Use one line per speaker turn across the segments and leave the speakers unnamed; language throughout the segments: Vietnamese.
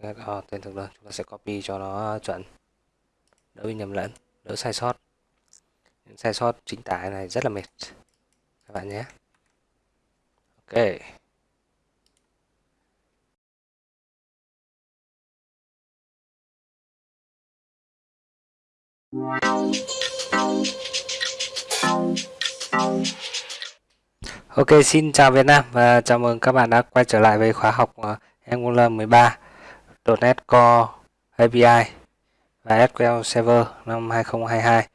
ờ, tên thực đơn chúng ta sẽ copy cho nó chuẩn. Đỡ bị nhầm lẫn đỡ sai sót. Những sai sót chính tả này rất là mệt các bạn nhé. Ok. Ok, xin chào Việt Nam và chào mừng các bạn đã quay trở lại với khóa học ờ, Angular 13 .NET Core API và SQL Server năm 2022.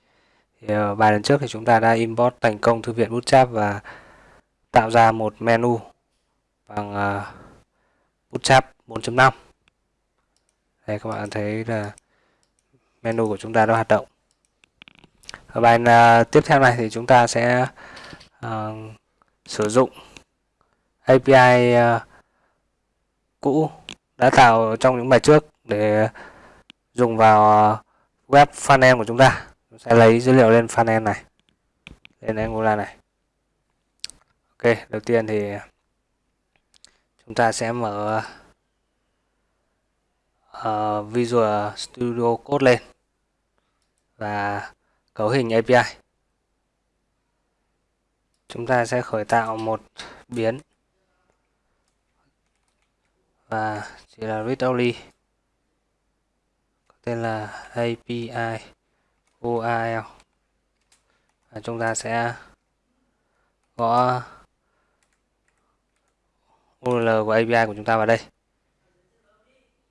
Thì ờ, bài lần trước thì chúng ta đã import thành công thư viện Bootstrap và tạo ra một menu bằng ờ, Bootstrap 4.5. Đây các bạn thấy là menu của chúng ta đã hoạt động. Ở bài ờ, tiếp theo này thì chúng ta sẽ uh, sử dụng API uh, cũ đã tạo trong những bài trước để dùng vào web frontend của chúng ta. Chúng sẽ lấy dữ liệu lên frontend này, lên Angular này. Ok, đầu tiên thì chúng ta sẽ mở uh, Visual Studio Code lên và cấu hình API chúng ta sẽ khởi tạo một biến và chỉ là read only. Có tên là API URL và chúng ta sẽ gõ URL của API của chúng ta vào đây.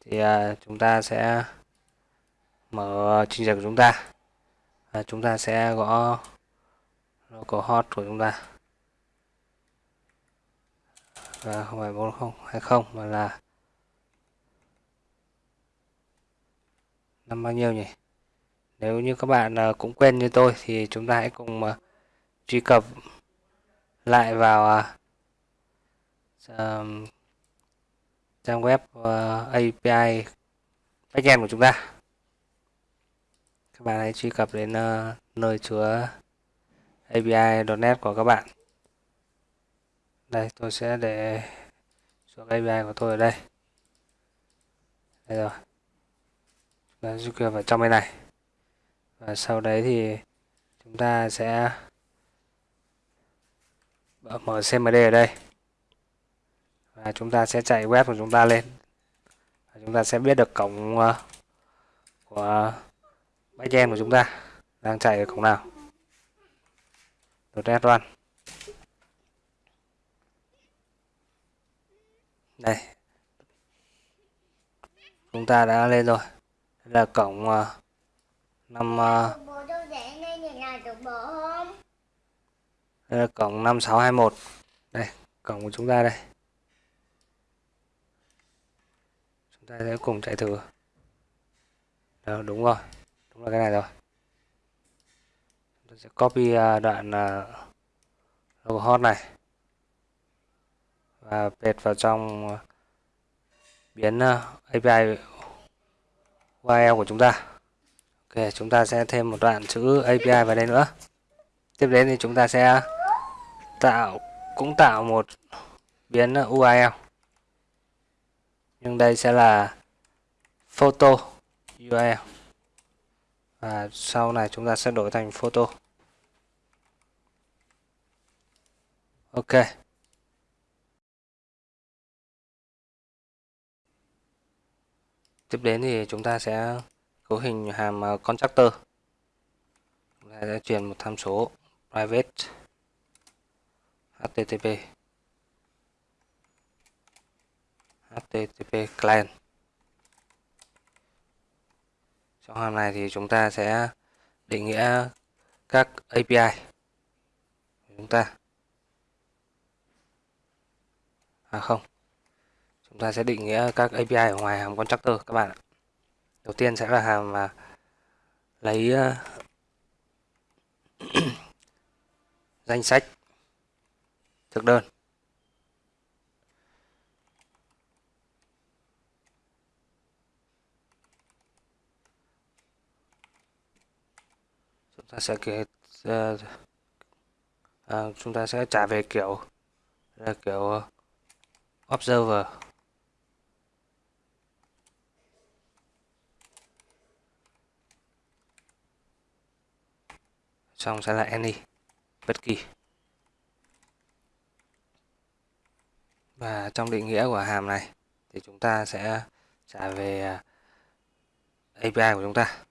Thì uh, chúng ta sẽ mở trình duyệt của chúng ta. Và chúng ta sẽ gõ localhost của chúng ta. Và không phải 4020 mà là năm bao nhiêu nhỉ? Nếu như các bạn ờ, cũng quen như tôi thì chúng ta hãy cùng ờ, truy cập lại vào uh, trang web uh, API backend của chúng ta. Các bạn hãy truy cập đến uh, nơi chứa API.NET của các bạn. Đây tôi sẽ để xuống API của tôi ở đây. Đây rồi và ta truy vào trong bên này. Và sau đấy thì chúng ta sẽ mở CMD ở đây. Và chúng ta sẽ chạy web của chúng ta lên. Và chúng ta sẽ biết được cổng ờ, của backend của chúng ta đang chạy ở cổng nào .NET Run đây. Chúng ta đã lên rồi là cộng uh, năm à, uh, đây là cộng 5621 đây cộng của chúng ta đây. Chúng ta sẽ cùng chạy thử. Đó, đúng rồi đúng là cái này rồi. Tôi sẽ copy uh, đoạn uh, logo hot này và pet vào trong uh, biến API URL của chúng ta. Ok, chúng ta sẽ thêm một đoạn chữ API vào đây nữa. Tiếp đến thì chúng ta sẽ tạo, cũng tạo một biến URL nhưng đây sẽ là photo URL và sau này chúng ta sẽ đổi thành photo. Ok. Tiếp đến thì chúng ta sẽ cấu hình hàm ờ, constructor. Chúng ta sẽ truyền một tham số private http http client. Trong hàm này thì chúng ta sẽ định nghĩa các API của chúng ta. À không chúng ta sẽ định nghĩa các API ở ngoài hàm constructor các bạn ạ. Đầu tiên sẽ là hàm mà lấy ờ, danh sách thực đơn. Chúng ta sẽ kể uh, uh, chúng ta sẽ trả về kiểu là kiểu observer. Trong sẽ là any, bất kỳ. Và trong định nghĩa của hàm này thì chúng ta sẽ trả về à, API của chúng ta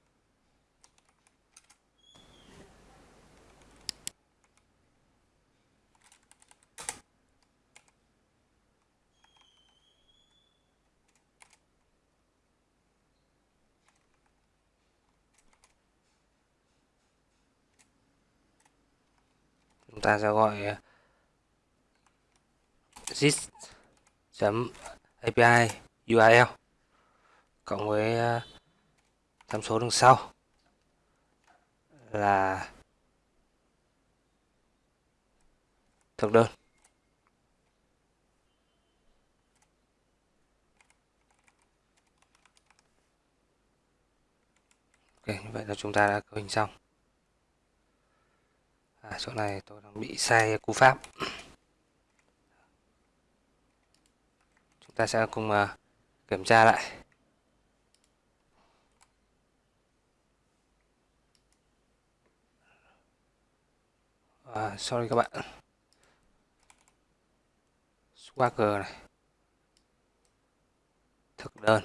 chúng ta sẽ gọi à, chấm API URL cộng với ờ, tham số đằng sau là thực đơn Ok, như vậy là chúng ta đã cấu hình xong. À, chỗ này tôi đang bị sai cú pháp. Chúng ta sẽ cùng uh, kiểm tra lại. À, sorry các bạn. Swagger này. Thực đơn.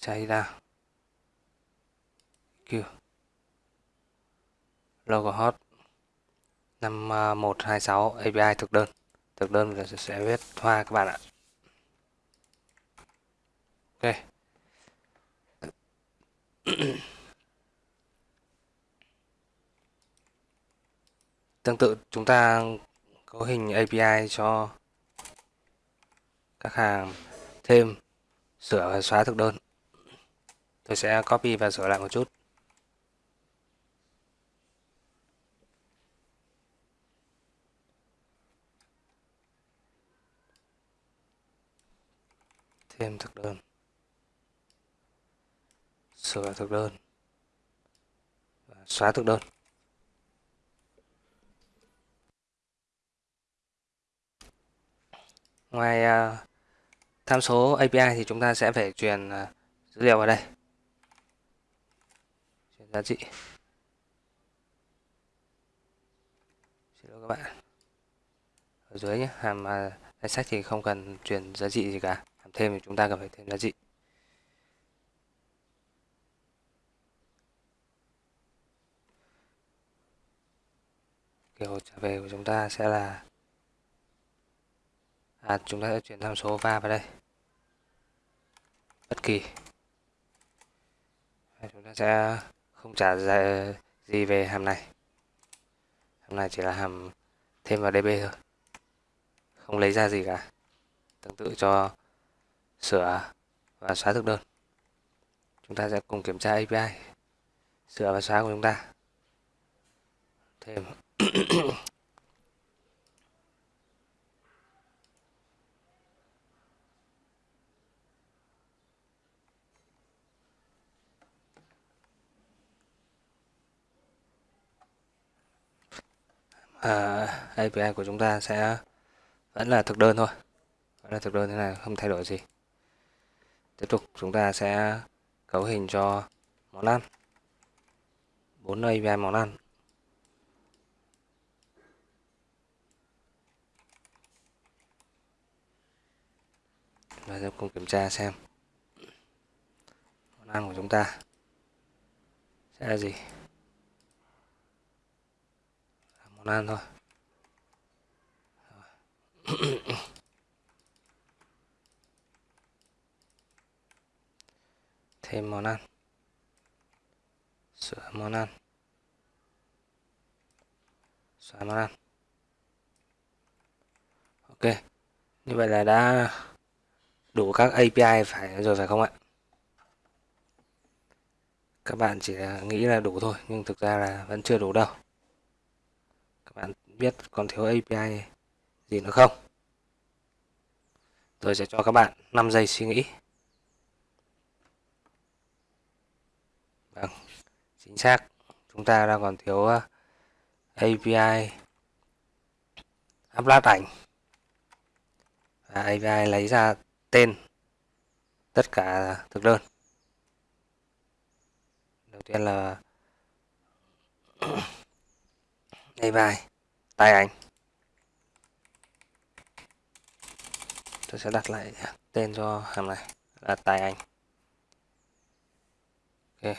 Chạy ra. kêu Logo hot 5126 à, API thực đơn. Thực đơn là sẽ viết hoa các bạn ạ. Ok. Tương tự, chúng ta cấu hình API cho các hàng thêm sửa và xóa thực đơn. Tôi sẽ copy và sửa lại một chút. Thêm thực đơn. Sửa thực đơn. Và xóa thực đơn. Ngoài uh, tham số API thì chúng ta sẽ phải truyền uh, dữ liệu vào đây truyền giá trị xin lỗi các bạn ở dưới nhé hàm uh, danh sách thì không cần truyền giá trị gì cả làm thêm thì chúng ta cần phải thêm giá trị. Kiểu trả về của chúng ta sẽ là à, chúng ta sẽ chuyển tham số va vào đây. Bất kỳ. Chúng ta sẽ không trả gì về hàm này. Hàm này chỉ là hàm thêm vào db thôi. Không lấy ra gì cả. Tương tự cho sửa và xóa thực đơn. Chúng ta sẽ cùng kiểm tra API sửa và xóa của chúng ta. Thêm. À, API của chúng ta sẽ vẫn là thực đơn thôi. Vẫn là thực đơn thế này không thay đổi gì tiếp tục, chúng ta sẽ cấu hình cho món ăn. Bốn API món ăn. Và sẽ cùng kiểm tra xem món ăn của chúng ta sẽ là gì. Món ăn thôi. thêm món ăn. Sửa món ăn. Xóa món ăn. Ok, như vậy là đã đủ các API phải rồi phải không ạ? Các bạn chỉ nghĩ là đủ thôi, nhưng thực ra là vẫn chưa đủ đâu. Các bạn biết còn thiếu API gì nữa không? Tôi sẽ cho các bạn 5 giây suy nghĩ. Vâng chính xác. Chúng ta đang còn thiếu ờ, API upload ảnh. Và API lấy ra tên tất cả thực đơn. Đầu tiên là API tay ảnh. Tôi sẽ đặt lại tên cho hàm này là tài ảnh. Ok.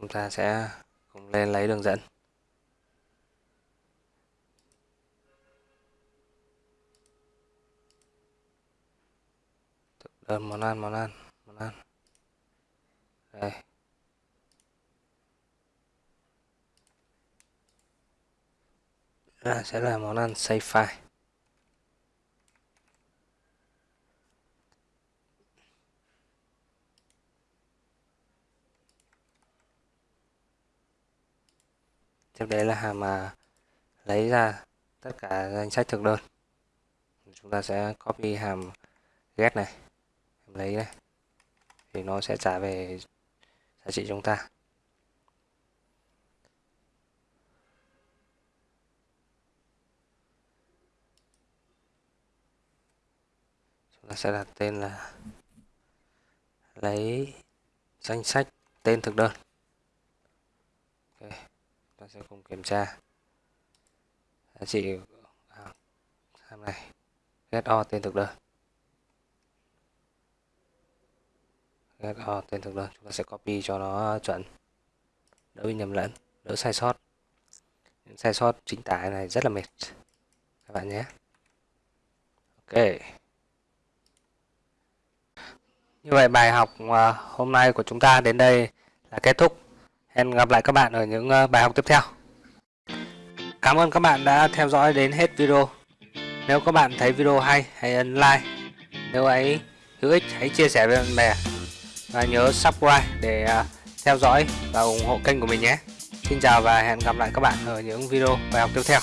Chúng ta sẽ cùng lên lấy đường dẫn. Đơn món ăn món ăn món ăn. Đây. À, sẽ là món ăn save file tiếp đấy là hàm mà lấy ra tất cả danh sách thực đơn. Chúng ta sẽ copy hàm get này lấy này, thì nó sẽ trả về giá trị chúng ta. Chúng ta sẽ đặt tên là lấy danh sách tên thực đơn. Okay ta sẽ cùng kiểm tra. Giá trị à, hàm này get o tên thực đơn. Get o tên thực đơn, chúng ta sẽ copy cho nó chuẩn. Đỡ bị nhầm lẫn, đỡ sai sót. Những sai sót chính tả này rất là mệt. Các bạn nhé. Ok. Như vậy bài học à, hôm nay của chúng ta đến đây là kết thúc hẹn gặp lại các bạn ở những ờ, bài học tiếp theo. Cảm ơn các bạn đã theo dõi đến hết video. Nếu các bạn thấy video hay, hãy ấn like. Nếu ấy hữu ích, hãy chia sẻ với bạn bè. Và nhớ subscribe để ờ, theo dõi và ủng hộ kênh của mình nhé. Xin chào và hẹn gặp lại các bạn ở những video bài học tiếp theo.